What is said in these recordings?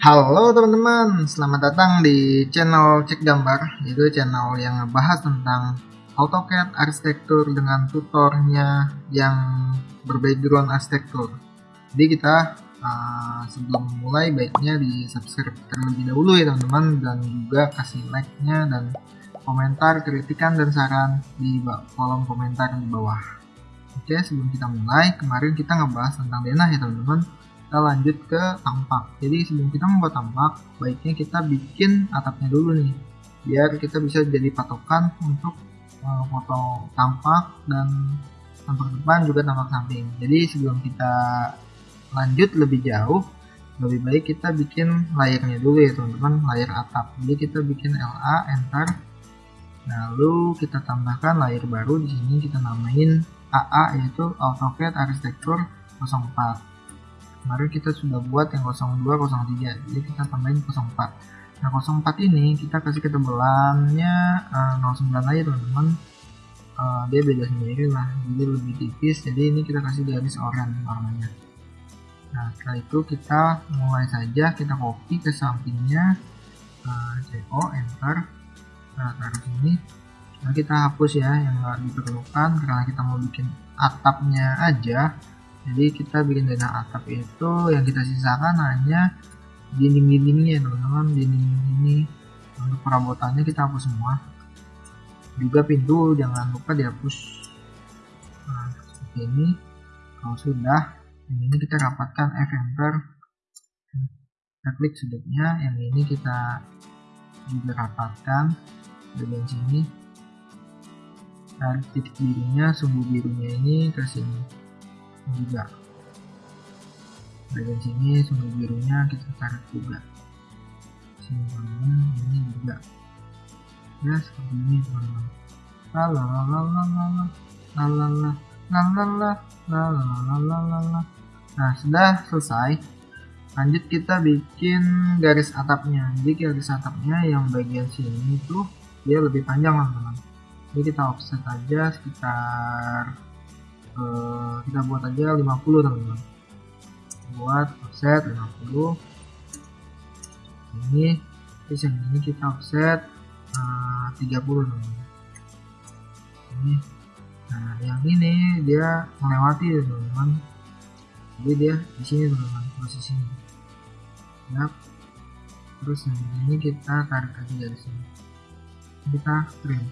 Halo teman-teman, selamat datang di channel Cek Gambar Itu channel yang ngebahas tentang AutoCAD arsitektur dengan tutornya yang berbackground arsitektur. Jadi kita uh, sebelum mulai baiknya di subscribe terlebih dahulu ya teman-teman Dan juga kasih like-nya dan komentar, kritikan, dan saran di kolom komentar di bawah. Oke sebelum kita mulai, kemarin kita ngebahas tentang denah ya teman-teman kita lanjut ke tampak. Jadi sebelum kita membuat tampak baiknya kita bikin atapnya dulu nih biar kita bisa jadi patokan untuk uh, foto tampak dan tampak depan juga tampak samping. Jadi sebelum kita lanjut lebih jauh lebih baik kita bikin layarnya dulu ya teman-teman layar atap. Jadi kita bikin LA enter. Lalu kita tambahkan layar baru. Di sini kita namain AA yaitu AutoCAD Architecture 04 kemarin kita sudah buat yang 02 03 jadi kita tambahin 04 nah 04 ini kita kasih ketebalannya uh, 09 aja teman-teman. Uh, dia beda sendiri lah. Jadi lebih tipis. Jadi ini kita kasih garis oranye warnanya. Nah setelah itu kita mulai saja. Kita copy ke sampingnya. Uh, CO enter. Nah taruh sini. Nah kita hapus ya yang nggak diperlukan. Karena kita mau bikin atapnya aja jadi kita bikin denah atap itu yang kita sisakan hanya dinding-dindingnya teman-teman. Dinding ini untuk perabotannya kita hapus semua. Juga pintu jangan lupa dihapus. Nah seperti ini. Kalau sudah ini kita rapatkan F enter kita klik sudutnya yang ini kita juga rapatkan. Bagian sini dan titik birunya sumbu birunya ini ke sini juga. Bagian sini sumber birunya kita tarik juga. Sini ini juga. Ya seperti ini teman-teman. Nah sudah selesai. Lanjut kita bikin garis atapnya. Jadi garis atapnya yang bagian sini itu dia lebih panjang teman-teman. Jadi kita offset aja sekitar uh, kita buat aja 50 teman-teman. Buat offset 50 ini terus yang ini kita offset uh, 30 teman-teman. Ini. Nah yang ini dia melewati teman-teman. Jadi dia di sini teman-teman posisinya ya terus yang ini kita tarik lagi dari sini. Kita print.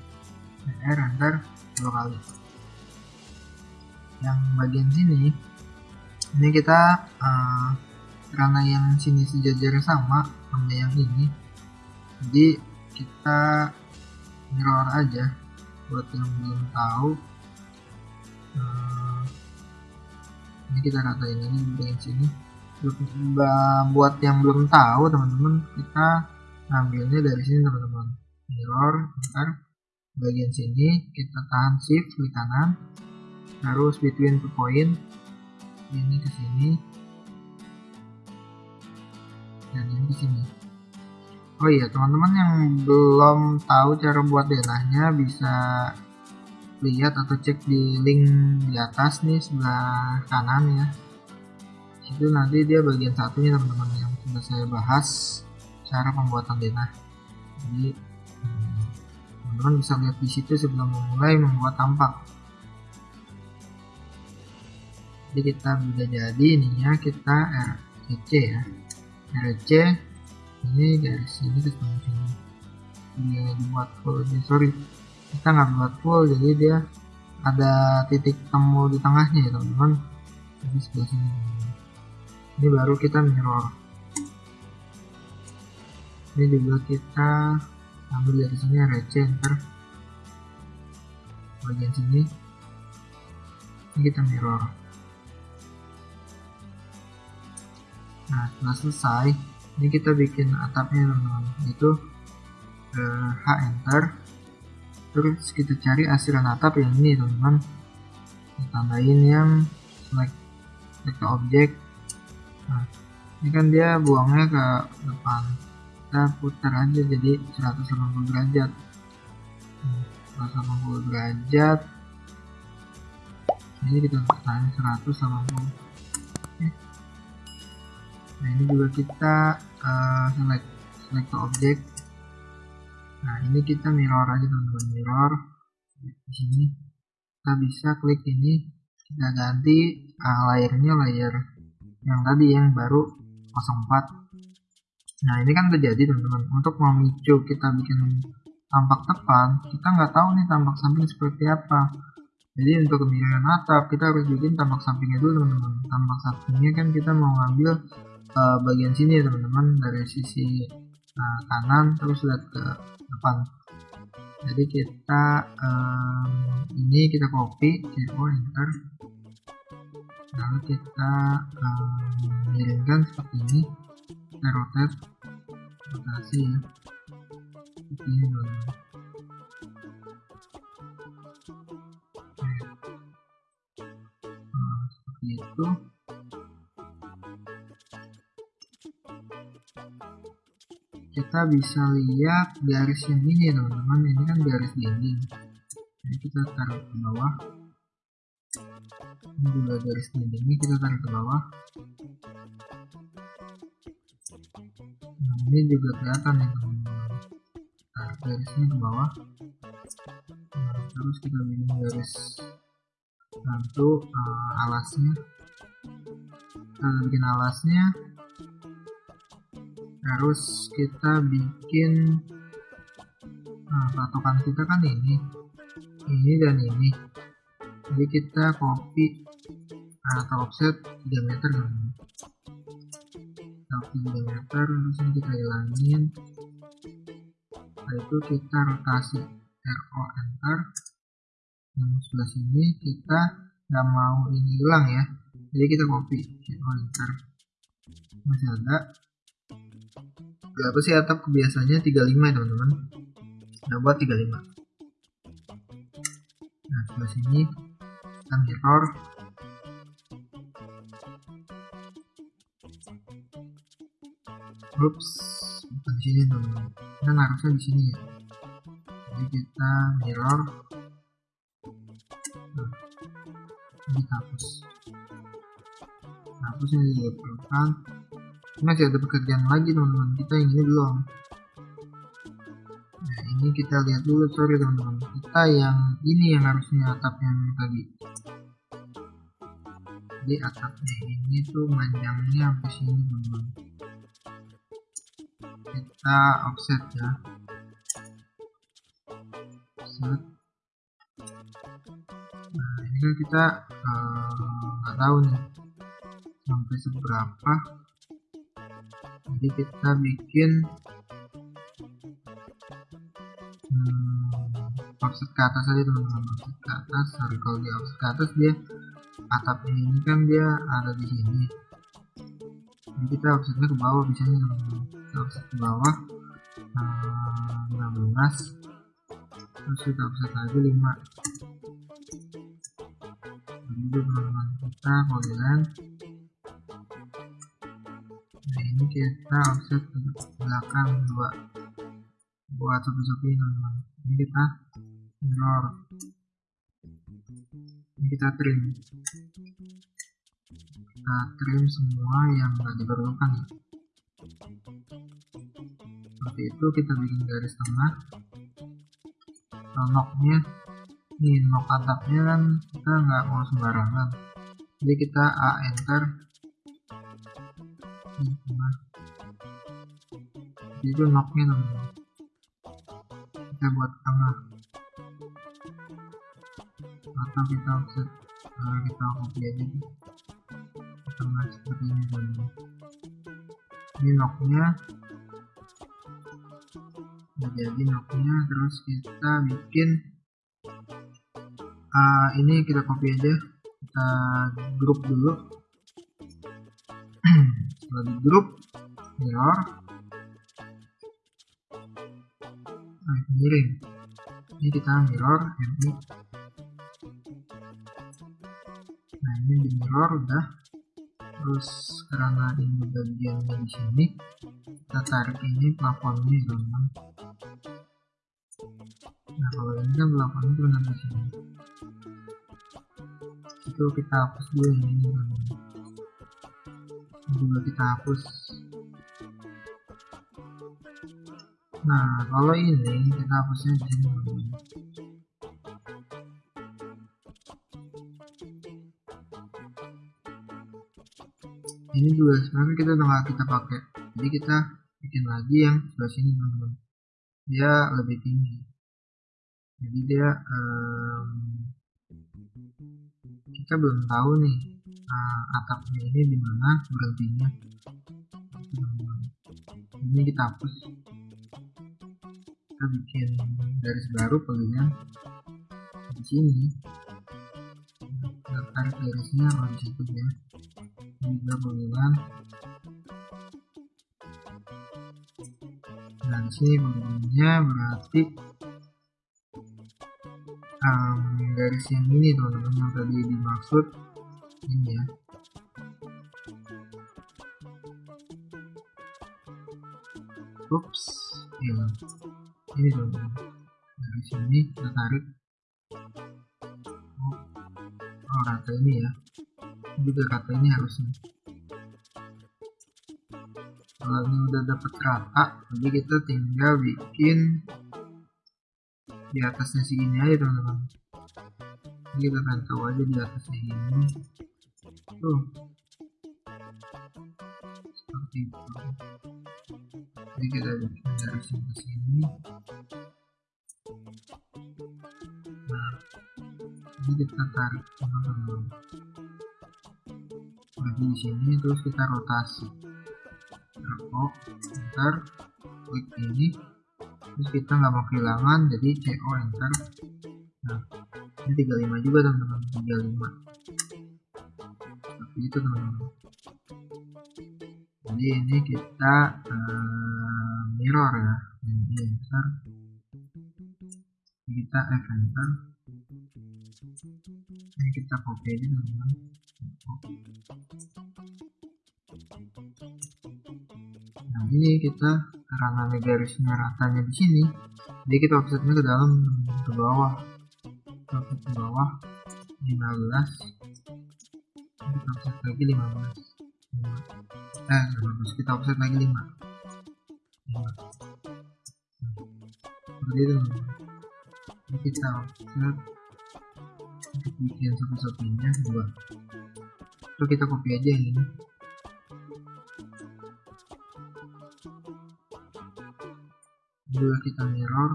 R enter dua kali yang bagian sini. Ini kita uh, karena yang sini sejajar sama sama yang ini. Jadi kita mirror aja. Buat yang belum tahu uh, ini kita ratain ini bagian sini. Buat yang belum tahu teman-teman kita ngambilnya dari sini teman-teman. Mirror ntar bagian sini kita tahan shift klik kanan harus between two point. Ini ke sini. Dan ini ke sini. Oh iya teman-teman yang belum tahu cara buat denahnya bisa lihat atau cek di link di atas nih sebelah kanan ya. Itu nanti dia bagian satunya teman-teman yang sudah saya bahas cara pembuatan denah. Jadi hmm, teman-teman bisa lihat di situ sebelum memulai membuat tampak jadi kita bisa jadi ininya kita RC ya. RC ini dari sini ke sini dia dibuat full ini sorry. Kita nggak buat full jadi dia ada titik temu di tengahnya ya teman-teman. Jadi sebelah sini. Ini baru kita mirror. Ini juga kita ambil dari sini RC enter bagian sini. Ini kita mirror nah setelah selesai ini kita bikin atapnya teman-teman. Itu uh, H enter. Terus kita cari asiran atap yang ini teman-teman. Tambahin yang select select objek. Nah ini kan dia buangnya ke depan. Kita putar aja jadi 180 derajat. 180 derajat. Ini kita tekan 180 Oke nah ini juga kita uh, select select object. Nah ini kita mirror aja teman-teman mirror. Di sini kita bisa klik ini kita ganti uh, layernya layer yang tadi yang baru 04 nah ini kan terjadi teman-teman. Untuk memicu kita bikin tampak depan kita nggak tahu nih tampak samping seperti apa. Jadi untuk kemiringan atap kita harus bikin tampak sampingnya dulu teman-teman. Tampak sampingnya kan kita mau ngambil uh, bagian sini ya teman-teman. Dari sisi uh, kanan terus lihat ke depan. Jadi kita um, ini kita copy ctrl enter. Lalu kita um, miringkan seperti ini. Kita rotate. Rotasi ya. Seperti ini teman-teman. Nah, seperti itu kita bisa lihat garis yang ini teman-teman. Ini kan garis dinding. Jadi kita taruh ke bawah. Ini juga garis dindingnya kita taruh ke bawah. Nah ini juga kelihatan ya teman-teman. Taruh garisnya ke bawah. Nah, terus kita bikin garis bantu uh, alasnya. Kita bikin alasnya terus kita bikin nah patokan kita kan ini. Ini dan ini. Jadi kita copy atau offset 3 meter kan? Copy 3 meter terus ini kita hilangin. Setelah itu kita rotasi. RO enter yang sebelah sini kita nggak mau ini hilang ya. Jadi kita copy. RO enter masih ada berapa sih atap kebiasaannya? 35 ya teman-teman. Nah buat 35 nah sebelah sini kita mirror. Ups, bukan di sini teman-teman. Kan harusnya di sini ya. Jadi kita mirror. Nah, ini hapus. Hapus ini diperlukan masih ada pekerjaan lagi teman-teman. Kita yang ini belum. Nah ini kita lihat dulu sorry teman-teman. Kita yang ini yang harusnya atapnya yang tadi. Jadi atapnya ini tuh panjangnya sampai sini teman-teman. Kita offset ya. Offset. Nah ini kan kita nggak uh, tahu nih sampai seberapa jadi kita bikin hmm, offset ke atas aja teman-teman. Offset ke atas sorry kalau dia offset ke atas dia atapnya ini kan dia ada di sini. Jadi kita offsetnya ke bawah biasanya teman-teman. Kita offset ke bawah hmm, 15 terus kita offset lagi 5 begitu teman-teman kita polyline kita offset ke belakang dua buat sopi-sopi teman-teman ini kita mirror ini kita trim. Kita trim semua yang nggak diperlukan. Ya seperti itu kita bikin garis tengah. Noknya nih nok atapnya kan kita nggak mau sembarangan. Jadi kita A enter itu noknya teman kita buat tengah atau kita offset nah, kita copy aja di tengah seperti ini teman ini noknya udah jadi noknya terus kita bikin uh, ini kita copy aja. Kita grup dulu. Setelah di grup mirror miring ini kita mirror MI nah ini di mirror udah. Terus karena ini bagiannya di sini. Kita tarik ini plafonnya teman-teman. Nah kalau ini kan plafonnya benar di sini. Itu kita hapus dulu ini teman-teman. Juga kita hapus nah kalau ini kita hapusnya di sini ini juga sebenarnya kita udah kita pakai. Jadi kita bikin lagi yang sebelah sini teman-teman. Dia lebih tinggi. Jadi dia um, kita belum tahu nih uh, atapnya ini di mana berhentinya. Ini kita hapus kita bikin garis baru palingan di sini. Kita tarik garisnya kalau situ ya. Juga palingan nah di sini palingannya berarti um, garis yang ini teman-teman yang tadi dimaksud. Ini ya. Ups ini teman-teman dari sini kita tarik. Oh, oh rata ini ya. Juga rata ini harusnya. Kalau ini udah dapat rata jadi kita tinggal bikin di atasnya segini aja teman-teman. Kita tahu aja di atasnya ini. Tuh. Seperti itu. Jadi kita bikin dari sini ke sini ini kita tarik teman-teman di sini terus kita rotasi. Oh enter klik ini. Terus kita nggak mau kehilangan jadi CO enter. Nah ini 35 juga teman-teman. 35 seperti itu teman-teman. Jadi ini kita uh, mirror ya. Ini enter. Kita F enter kita copy aja teman-teman nah ini kita karena garisnya ratanya di sini jadi kita offsetnya ke dalam ke bawah. Offset ke bawah 15 kita offset lagi 15 eh 15 kita offset lagi 5 seperti itu. Kita offset bikin satu-satunya dua. Itu kita copy aja ini. Dua kita mirror.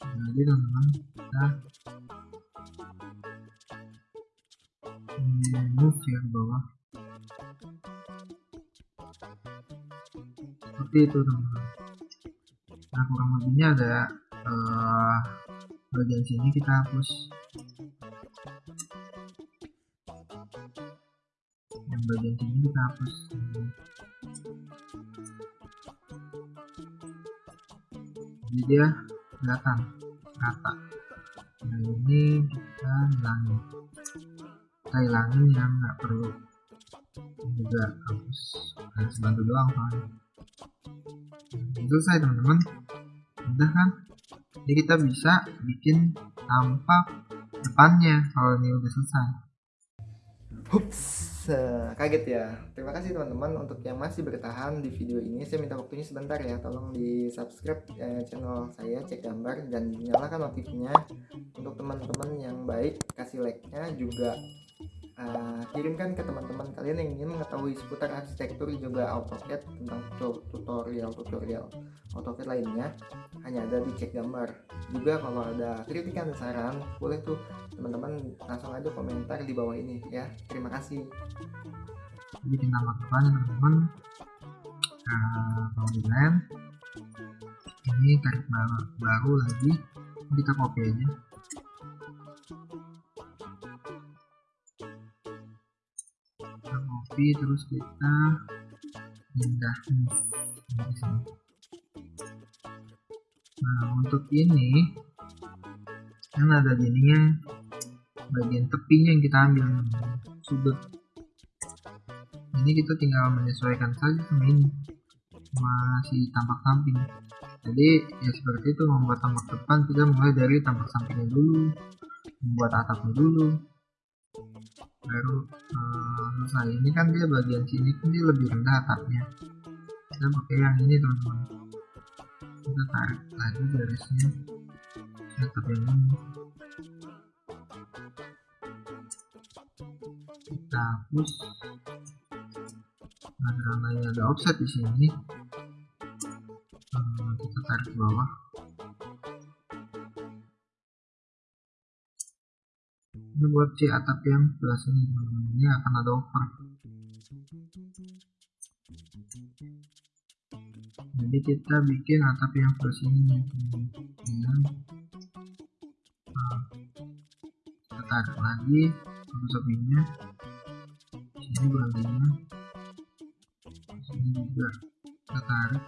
Jadi teman-teman kita move ya ke bawah. Seperti itu teman-teman nah kurang lebihnya ada uh, bagian sini kita hapus. Yang bagian sini kita hapus. Jadi dia kelihatan rata. Nah ini kita hilangin kita hilangin yang nggak perlu. Juga hapus. Harus bantu doang soalnya. Selesai teman-teman udah kan jadi kita bisa bikin tampak depannya kalau ini udah selesai Hups, kaget ya. Terima kasih teman-teman untuk yang masih bertahan di video ini. Saya minta waktunya sebentar ya. Tolong di subscribe eh, channel saya cek gambar dan nyalakan notifnya untuk teman-teman yang baik. Kasih like-nya juga uh, kirimkan ke teman-teman kalian yang ingin mengetahui seputar arsitektur juga AutoCAD tentang tutorial-tutorial AutoCAD lainnya. Hanya ada di cek gambar. Juga kalau ada kritikan dan saran boleh tuh teman-teman langsung aja komentar di bawah ini ya. Terima kasih. Depannya teman-teman. Uh, kalau di lem ini tarik baru, baru lagi kita copy aja copy terus kita pindah nah untuk ini kan ada jadinya bagian tepinya yang kita ambil sudut. Ini kita tinggal menyesuaikan saja sama ini masih tampak samping. Jadi ya seperti itu membuat tampak depan kita mulai dari tampak sampingnya dulu membuat atapnya dulu baru uh, selesai ini kan dia bagian sini kan dia lebih rendah atapnya. Kita pakai yang ini teman-teman. Kita tarik lagi garisnya atap yang ini. Kita hapus. Nah karena ada offset di sini. Uh, kita tarik ke bawah ini buat C atap yang sebelah sini ini akan ada over. Jadi kita bikin atap yang sebelah sini dan nah, kita tarik lagi samping-sampingnya sini berhentinya. Sini juga kita tarik.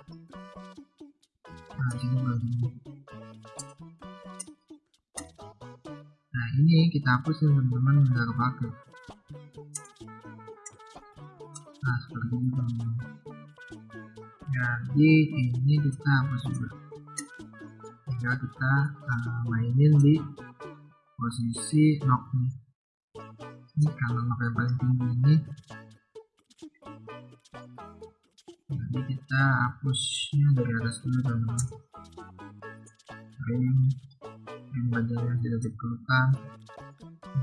Nah sini berhentinya ini kita hapus ya teman-teman nggak kepake. Nah seperti ini teman-teman. Jadi ini kita hapus juga. Tinggal kita uh, mainin di posisi knock nih. Ini karena knock yang paling tinggi ini. Jadi kita hapusnya dari atas dulu teman-teman yang bagian yang tidak diperlukan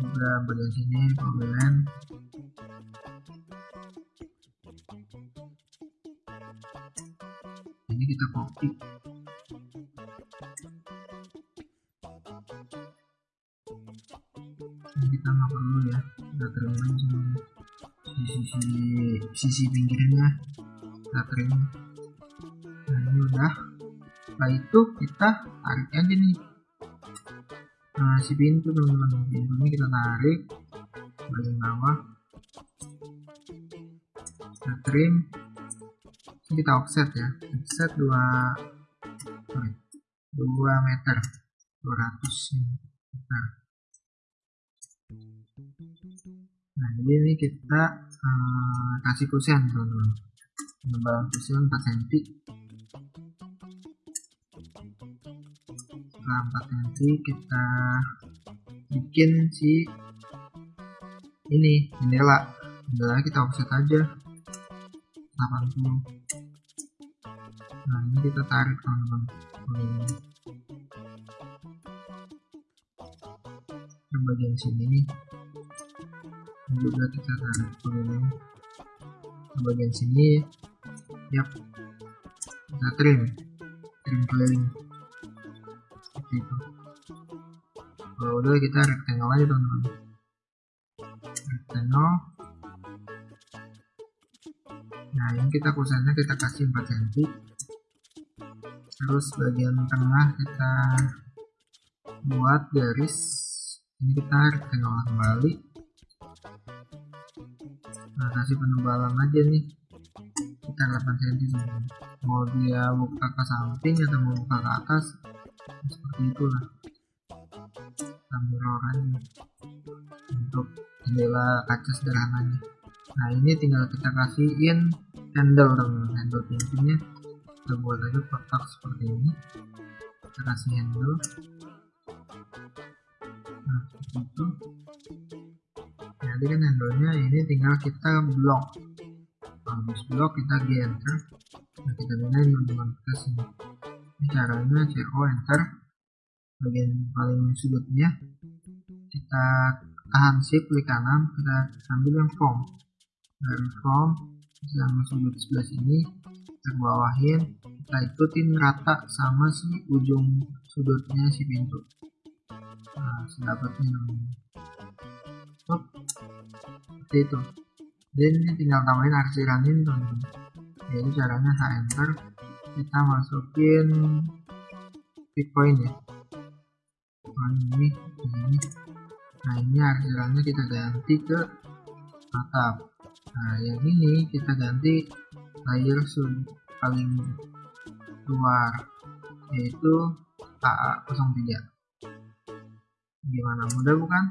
juga bagian sini pembelian ini kita copy. Ini kita nggak perlu ya kita terima cuma sisi sisi pinggirnya kita terima nah ini udah. Setelah itu kita tarik aja nih nah si pintu teman-teman. Pintu ini kita tarik. Bagian bawah. Kita trim. Ini kita offset ya. Offset 2 2 meter. 200 meter. Nah jadi ini kita uh, kasih kusen teman-teman. Penebalan kusen 4 cm 4 cm kita bikin si ini jendela jendela kita offset aja. 80 nah ini kita tarik teman-teman. Ke bagian sini nih. Ini juga kita tarik begini ke bagian sini. Yap. Kita trim. Trim keliling kalau udah kita rectangle aja teman-teman. Rectangle. Nah ini kita kusennya kita kasih 4 cm terus bagian tengah kita buat garis. Ini kita rectangle kembali. Nah kasih penebalan aja nih. Kita 8 cm mau dia buka ke samping atau mau buka ke atas? Seperti itulah aja untuk jendela kaca sederhananya. Nah ini tinggal kita kasihin handle teman handle pintunya kita buat aja kotak seperti ini. Kita kasih handle. Nah itu. Jadi kan handle-nya ini tinggal kita blok. Habis blok kita di enter nah kita gunain teman-teman. Kita sini ini caranya CO enter bagian paling sudutnya kita tahan shift klik kanan kita ambil yang form. Dari form yang sudut sebelah sini kita bawahin kita ikutin rata sama si ujung sudutnya si pintu. Nah sedapatnya Stop. seperti itu. Dan ini tinggal tambahin arsiranin teman-teman. Jadi caranya saya enter. Kita masukin pick point ya ini ini nah ini arsirannya kita ganti ke atap nah yang ini kita ganti layer paling luar yaitu AA03 gimana? Mudah bukan?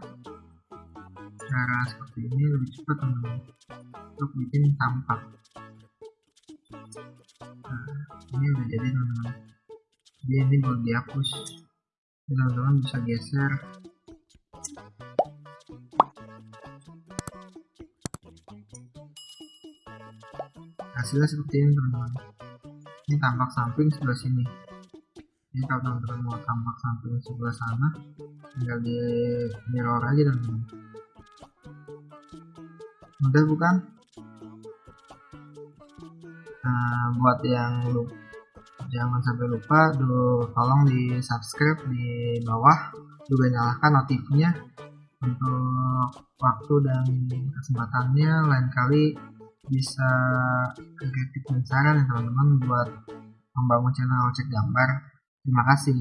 Cara seperti ini lebih cepat teman-teman. Untuk bikin tampak. Ini udah jadi teman-teman. Jadi ini boleh dihapus teman-teman bisa geser. Hasilnya seperti ini teman-teman. Ini tampak samping sebelah sini. Ini kalau teman-teman mau tampak samping sebelah sana tinggal di mirror aja teman-teman. Mudah bukan? Nah, buat yang lupa jangan sampai lupa dulu tolong di subscribe di bawah. Juga nyalakan notifnya untuk waktu dan kesempatannya. Lain kali bisa kritik dan saran ya teman-teman buat membangun channel cek gambar. Terima kasih